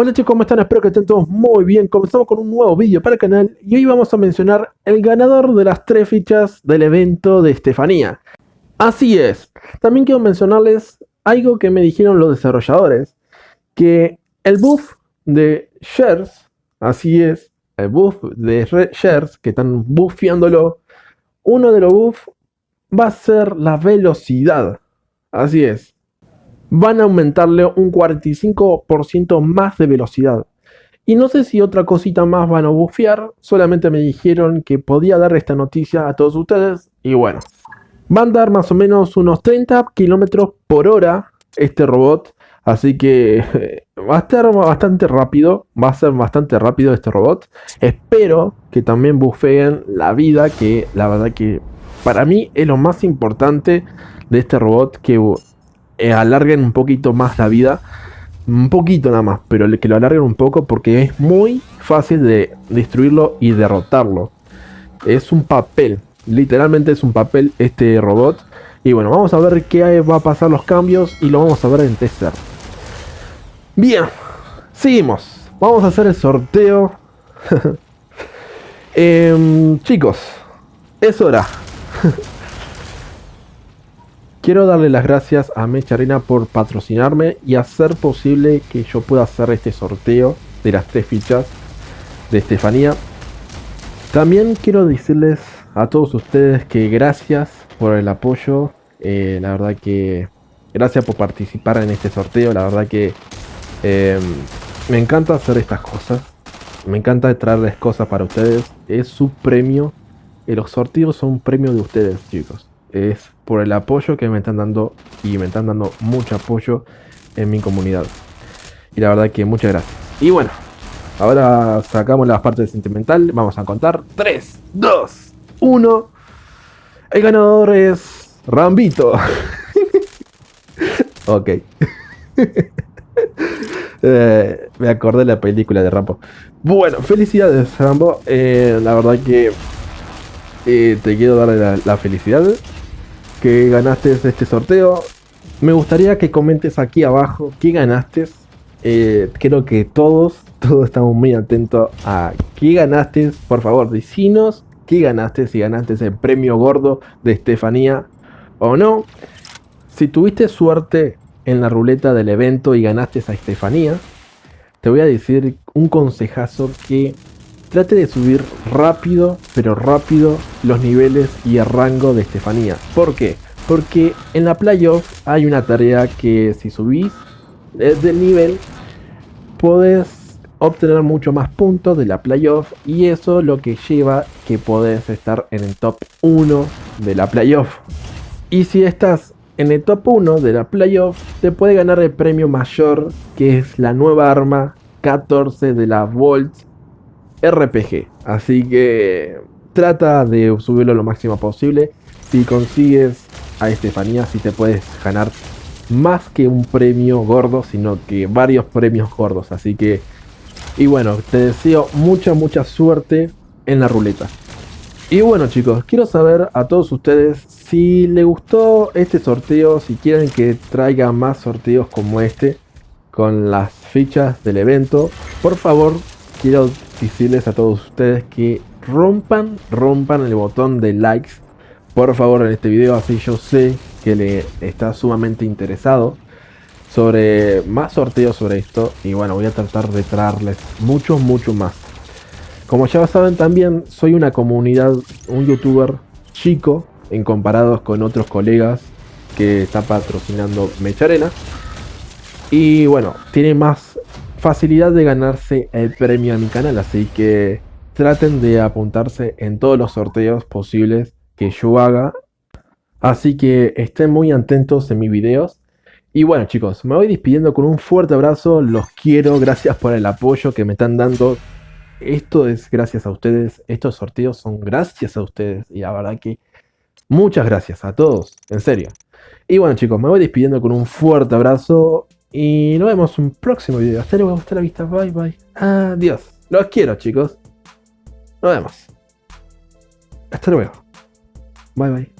Hola chicos, ¿cómo están? Espero que estén todos muy bien. Comenzamos con un nuevo vídeo para el canal y hoy vamos a mencionar el ganador de las tres fichas del evento de Estefanía. Así es, también quiero mencionarles algo que me dijeron los desarrolladores, que el buff de Shares, así es, el buff de Shares, que están buffeándolo, uno de los buffs va a ser la velocidad. Así es, van a aumentarle un 45% más de velocidad. Y no sé si otra cosita más van a bufear, solamente me dijeron que podía dar esta noticia a todos ustedes. Y bueno, van a dar más o menos unos 30 kilómetros por hora este robot. Así que va a estar bastante rápido, va a ser bastante rápido este robot. Espero que también bufeen la vida, que la verdad que para mí es lo más importante de este robot que eh, alarguen un poquito más la vida. Un poquito nada más, pero que lo alarguen un poco porque es muy fácil de destruirlo y derrotarlo. Es un papel, literalmente es un papel este robot. Y bueno, vamos a ver qué va a pasar los cambios y lo vamos a ver en tester. Bien, seguimos. Vamos a hacer el sorteo. Em, chicos, es hora. Quiero darle las gracias a Mecharina por patrocinarme y hacer posible que yo pueda hacer este sorteo de las tres fichas de Estefanía. También quiero decirles a todos ustedes que gracias por el apoyo. Eh, la verdad que gracias por participar en este sorteo. La verdad que em, me encanta hacer estas cosas. Me encanta traerles cosas para ustedes. Es su premio. Y los sorteos son premio de ustedes, chicos es por el apoyo que me están dando y me están dando mucho apoyo en mi comunidad. Y la verdad que muchas gracias. Y bueno, ahora sacamos la parte sentimental. Vamos a contar 3, 2, 1. El ganador es Rambito. ok. Eh, me acordé de la película de Rambo. Bueno, felicidades Rambo. Eh, la verdad que eh, te quiero dar la felicidad que ganaste este sorteo. Me gustaría que comentes aquí abajo qué ganaste. Eh, creo que todos, todos estamos muy atentos a qué ganaste. Por favor, decinos qué ganaste, si ganaste el premio gordo de Estefanía o no. Si tuviste suerte en la ruleta del evento y ganaste a Estefanía, te voy a decir un consejazo que Trate de subir rápido, pero rápido, los niveles y el rango de Estefanía. ¿Por qué? Porque en la playoff hay una tarea que si subís desde el nivel, podés obtener mucho más puntos de la playoff y eso lo que lleva que podés estar en el top 1 de la playoff. Y si estás en el top 1 de la playoff, te puede ganar el premio mayor que es la nueva arma 14 de la Volt RPG. Así que trata de subirlo lo máximo posible. Si consigues a Estefanía, si te puedes ganar más que un premio gordo, sino que varios premios gordos. Así que, y bueno, te deseo mucha, mucha suerte en la ruleta. Y bueno chicos, quiero saber a todos ustedes si les gustó este sorteo, si quieren que traiga más sorteos como este con las fichas del evento, por favor quiero decirles a todos ustedes que rompan, rompan el botón de likes, por favor, en este video, así yo sé que le está sumamente interesado sobre más sorteos sobre esto. Y bueno, voy a tratar de traerles muchos, mucho más. Como ya saben también, soy una comunidad, un youtuber chico en comparados con otros colegas que está patrocinando Mecharena. Y bueno, tiene más facilidad de ganarse el premio a mi canal, así que traten de apuntarse en todos los sorteos posibles que yo haga. Así que estén muy atentos en mis videos. Y bueno chicos, me voy despidiendo con un fuerte abrazo, los quiero, gracias por el apoyo que me están dando. Esto es gracias a ustedes, estos sorteos son gracias a ustedes y la verdad que muchas gracias a todos, en serio. Y bueno chicos, me voy despidiendo con un fuerte abrazo y nos vemos en un próximo video. Hasta luego, hasta la vista. Bye, bye. Adiós. Los quiero, chicos. Nos vemos. Hasta luego. Bye, bye.